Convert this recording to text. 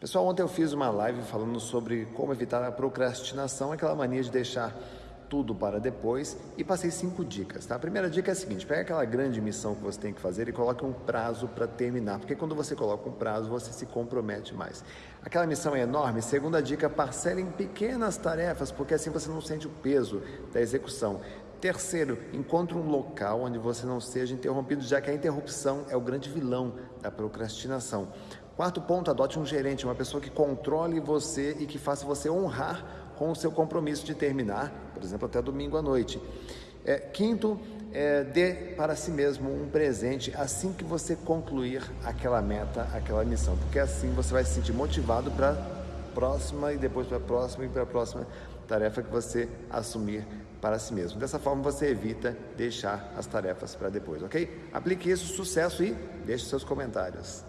Pessoal, ontem eu fiz uma live falando sobre como evitar a procrastinação, aquela mania de deixar tudo para depois e passei cinco dicas, tá? A primeira dica é a seguinte, pega aquela grande missão que você tem que fazer e coloque um prazo para terminar, porque quando você coloca um prazo, você se compromete mais. Aquela missão é enorme, segunda dica, parcele em pequenas tarefas, porque assim você não sente o peso da execução. Terceiro, encontre um local onde você não seja interrompido, já que a interrupção é o grande vilão da procrastinação. Quarto ponto, adote um gerente, uma pessoa que controle você e que faça você honrar com o seu compromisso de terminar, por exemplo, até domingo à noite. É, quinto, é, dê para si mesmo um presente assim que você concluir aquela meta, aquela missão, porque assim você vai se sentir motivado para a próxima e depois para a próxima e para a próxima tarefa que você assumir para si mesmo. Dessa forma você evita deixar as tarefas para depois, ok? Aplique isso, sucesso e deixe seus comentários.